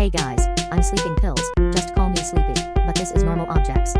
Hey guys, I'm sleeping pills, just call me sleepy, but this is normal objects.